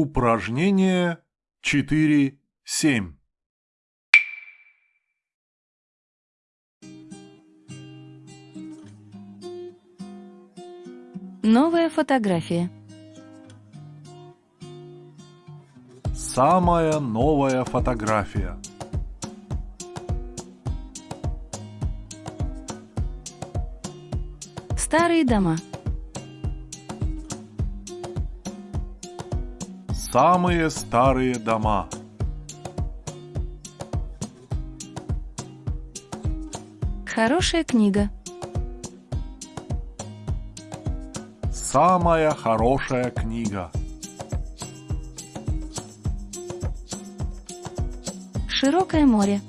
Упражнение 4.7. Новая фотография. Самая новая фотография. Старые дома. Самые старые дома. Хорошая книга. Самая хорошая книга. Широкое море.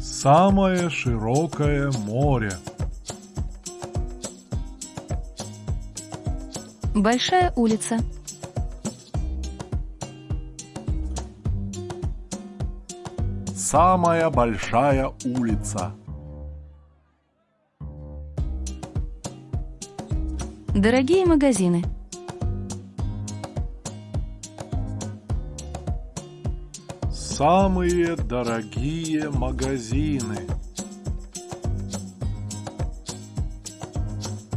Самое широкое море. Большая улица. Самая большая улица. Дорогие магазины. Самые дорогие магазины.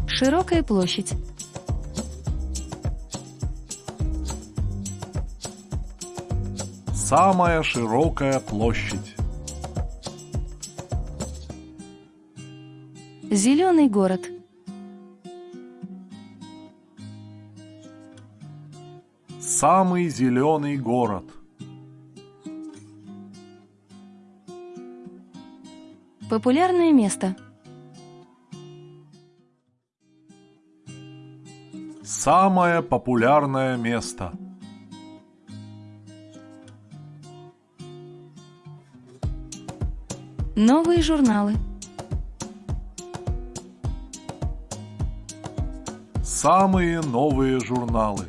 Широкая площадь. Самая широкая площадь. Зеленый город. Самый зеленый город. Популярное место. Самое популярное место. Новые журналы. Самые новые журналы.